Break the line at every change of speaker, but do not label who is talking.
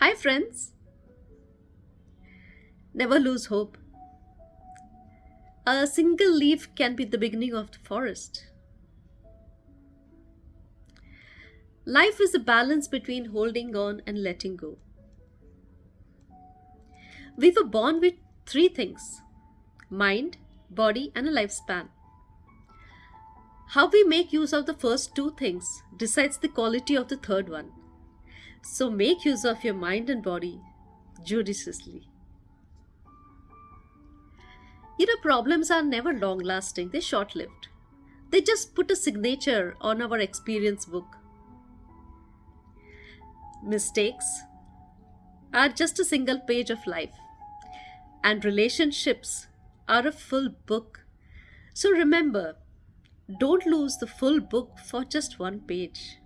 Hi, friends. Never lose hope. A single leaf can be the beginning of the forest. Life is a balance between holding on and letting go. We were born with three things mind, body, and a lifespan. How we make use of the first two things decides the quality of the third one. So make use of your mind and body judiciously. You know, problems are never long lasting, they're short lived. They just put a signature on our experience book. Mistakes are just a single page of life, and relationships are a full book. So remember, don't lose the full book for just one page.